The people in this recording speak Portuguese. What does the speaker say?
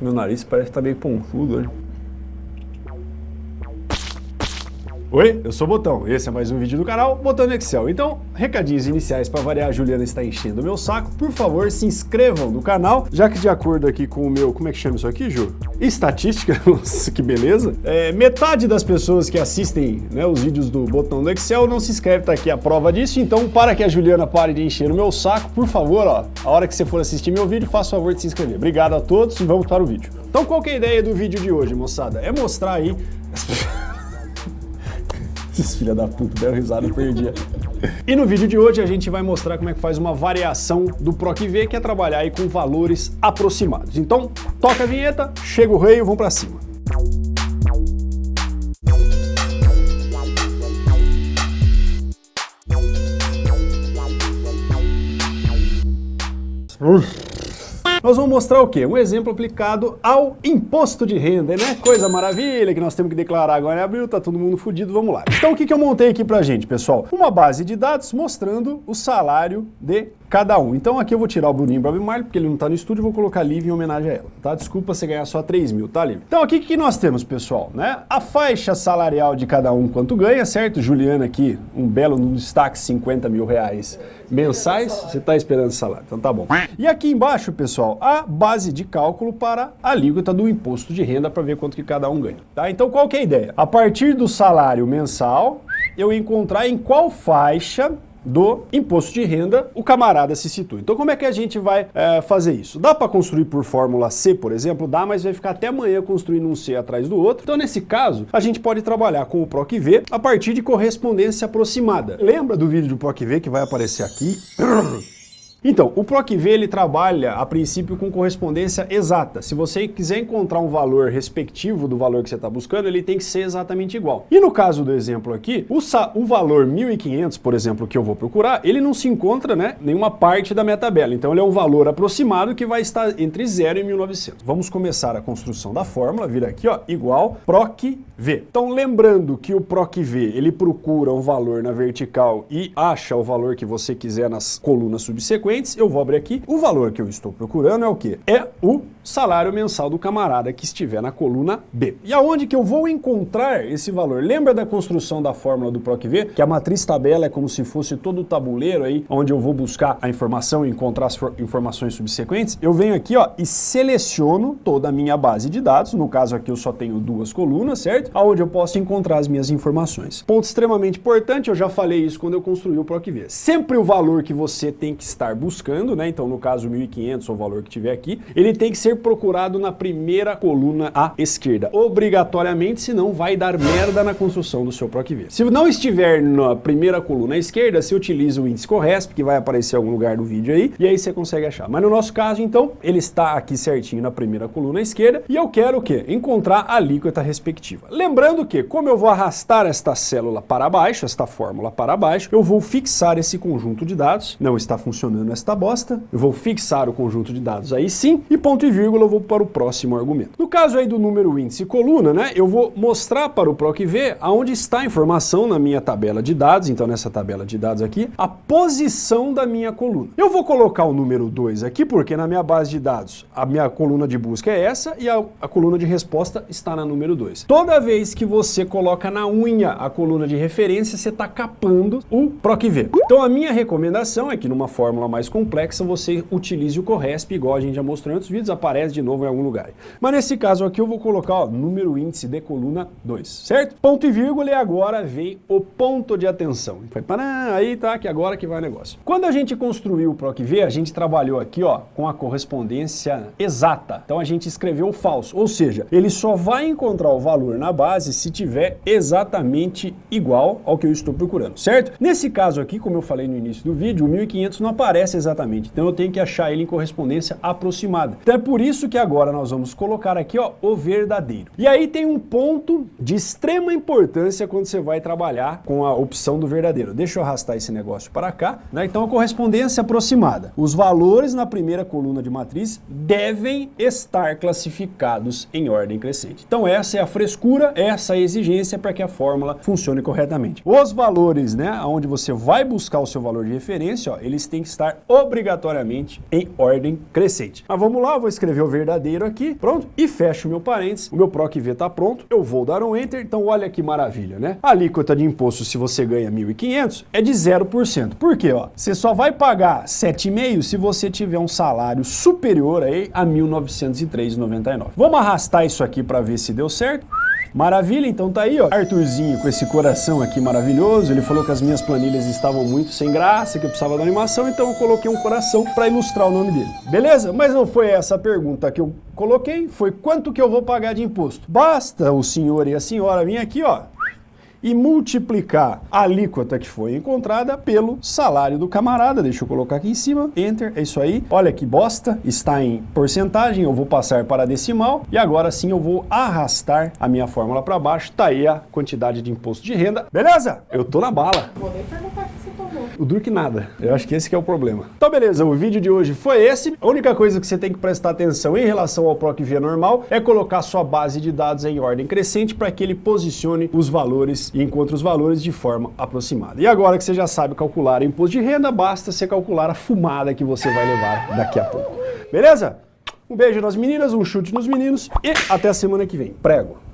Meu nariz parece que tá meio pontudo hoje. Oi, eu sou o Botão, esse é mais um vídeo do canal Botão no Excel. Então, recadinhos iniciais para variar, a Juliana está enchendo o meu saco. Por favor, se inscrevam no canal, já que de acordo aqui com o meu, como é que chama isso aqui, Ju? Estatística, nossa, que beleza. É, metade das pessoas que assistem né, os vídeos do Botão no Excel não se inscreve, tá aqui a prova disso. Então, para que a Juliana pare de encher o meu saco, por favor, ó, a hora que você for assistir meu vídeo, faça o favor de se inscrever. Obrigado a todos e vamos para o vídeo. Então, qual é a ideia do vídeo de hoje, moçada? É mostrar aí... Esses filha da puta deram risada, eu perdi. E no vídeo de hoje a gente vai mostrar como é que faz uma variação do PROC-V, que é trabalhar aí com valores aproximados. Então, toca a vinheta, chega o rei e vamos pra cima. Uf. Nós vamos mostrar o quê? Um exemplo aplicado ao imposto de renda, né? Coisa maravilha que nós temos que declarar agora em abril, tá todo mundo fudido, vamos lá. Então o que, que eu montei aqui pra gente, pessoal? Uma base de dados mostrando o salário de cada um. Então aqui eu vou tirar o Bruninho Bob Marley, porque ele não tá no estúdio, vou colocar Liv em homenagem a ela, tá? Desculpa você ganhar só 3 mil, tá, Liv? Então aqui o que nós temos, pessoal, né? A faixa salarial de cada um quanto ganha, certo? Juliana aqui, um belo no destaque, 50 mil reais mensais. Você tá esperando salário, então tá bom. E aqui embaixo, pessoal, a base de cálculo para a alíquota do imposto de renda para ver quanto que cada um ganha, tá? Então qual que é a ideia? A partir do salário mensal, eu encontrar em qual faixa do imposto de renda, o camarada se situa. Então como é que a gente vai é, fazer isso? Dá para construir por fórmula C, por exemplo? Dá, mas vai ficar até amanhã construindo um C atrás do outro. Então nesse caso, a gente pode trabalhar com o PROC-V a partir de correspondência aproximada. Lembra do vídeo do PROC-V que vai aparecer aqui? Então, o PROC-V ele trabalha a princípio com correspondência exata. Se você quiser encontrar um valor respectivo do valor que você está buscando, ele tem que ser exatamente igual. E no caso do exemplo aqui, o, o valor 1.500, por exemplo, que eu vou procurar, ele não se encontra né, nenhuma parte da minha tabela. Então ele é um valor aproximado que vai estar entre 0 e 1.900. Vamos começar a construção da fórmula, vira aqui, ó, igual PROC-V. Então lembrando que o PROC-V, ele procura um valor na vertical e acha o valor que você quiser nas colunas subsequentes, frequentes, eu vou abrir aqui. O valor que eu estou procurando é o quê? É o salário mensal do camarada que estiver na coluna B. E aonde que eu vou encontrar esse valor? Lembra da construção da fórmula do PROC-V? Que a matriz tabela é como se fosse todo o tabuleiro aí, onde eu vou buscar a informação e encontrar as informações subsequentes. Eu venho aqui ó, e seleciono toda a minha base de dados, no caso aqui eu só tenho duas colunas, certo? Aonde eu posso encontrar as minhas informações. Ponto extremamente importante, eu já falei isso quando eu construí o PROC-V. Sempre o valor que você tem que estar buscando, né? Então, no caso, 1.500, o valor que tiver aqui, ele tem que ser procurado na primeira coluna à esquerda, obrigatoriamente, senão vai dar merda na construção do seu PROC-V. Se não estiver na primeira coluna à esquerda, você utiliza o índice CORRESP, que vai aparecer em algum lugar do vídeo aí, e aí você consegue achar. Mas no nosso caso, então, ele está aqui certinho na primeira coluna à esquerda, e eu quero o quê? Encontrar a alíquota respectiva. Lembrando que, como eu vou arrastar esta célula para baixo, esta fórmula para baixo, eu vou fixar esse conjunto de dados, não está funcionando nesta bosta, eu vou fixar o conjunto de dados aí sim, e ponto e vírgula eu vou para o próximo argumento. No caso aí do número índice coluna, né, eu vou mostrar para o PROC-V aonde está a informação na minha tabela de dados, então nessa tabela de dados aqui, a posição da minha coluna. Eu vou colocar o número 2 aqui, porque na minha base de dados, a minha coluna de busca é essa e a, a coluna de resposta está na número 2. Toda vez que você coloca na unha a coluna de referência, você está capando o PROC-V. Então a minha recomendação é que numa fórmula mais complexa, você utilize o CORRESP, igual a gente já mostrou em outros vídeos, aparece de novo em algum lugar. Mas nesse caso aqui eu vou colocar ó, número índice de coluna 2, certo? Ponto e vírgula e agora vem o ponto de atenção. Aí tá, que agora que vai o negócio. Quando a gente construiu o PROC-V, a gente trabalhou aqui ó, com a correspondência exata. Então a gente escreveu falso, ou seja, ele só vai encontrar o valor na base se tiver exatamente igual ao que eu estou procurando, certo? Nesse caso aqui, como eu falei no início do vídeo, o 1500 não aparece exatamente. Então eu tenho que achar ele em correspondência aproximada. Então é por isso que agora nós vamos colocar aqui ó, o verdadeiro. E aí tem um ponto de extrema importância quando você vai trabalhar com a opção do verdadeiro. Deixa eu arrastar esse negócio para cá. Né? Então a correspondência aproximada. Os valores na primeira coluna de matriz devem estar classificados em ordem crescente. Então essa é a frescura, essa é a exigência para que a fórmula funcione corretamente. Os valores, né, onde você vai buscar o seu valor de referência, ó, eles têm que estar obrigatoriamente em ordem crescente. Mas vamos lá, vou escrever escrever o verdadeiro aqui, pronto, e fecho meu parênteses, o meu PROC V está pronto, eu vou dar um Enter, então olha que maravilha, né? A alíquota de imposto, se você ganha 1.500, é de 0%. Por quê, ó? Você só vai pagar 7,5% se você tiver um salário superior aí a 1.903,99. Vamos arrastar isso aqui para ver se deu certo. Maravilha, então tá aí, ó. Arthurzinho com esse coração aqui maravilhoso. Ele falou que as minhas planilhas estavam muito sem graça, que eu precisava da animação, então eu coloquei um coração para ilustrar o nome dele. Beleza? Mas não foi essa a pergunta que eu coloquei, foi quanto que eu vou pagar de imposto. Basta o senhor e a senhora vir aqui, ó, e multiplicar a alíquota que foi encontrada pelo salário do camarada. Deixa eu colocar aqui em cima, enter, é isso aí. Olha que bosta, está em porcentagem, eu vou passar para decimal e agora sim eu vou arrastar a minha fórmula para baixo. Tá aí a quantidade de imposto de renda. Beleza? Eu tô na bala. Vou nem perguntar o. O que nada. Eu acho que esse que é o problema. Então beleza, o vídeo de hoje foi esse. A única coisa que você tem que prestar atenção em relação ao PROC via normal é colocar sua base de dados em ordem crescente para que ele posicione os valores e encontre os valores de forma aproximada. E agora que você já sabe calcular imposto de renda, basta você calcular a fumada que você vai levar daqui a pouco. Beleza? Um beijo nas meninas, um chute nos meninos e até a semana que vem. Prego!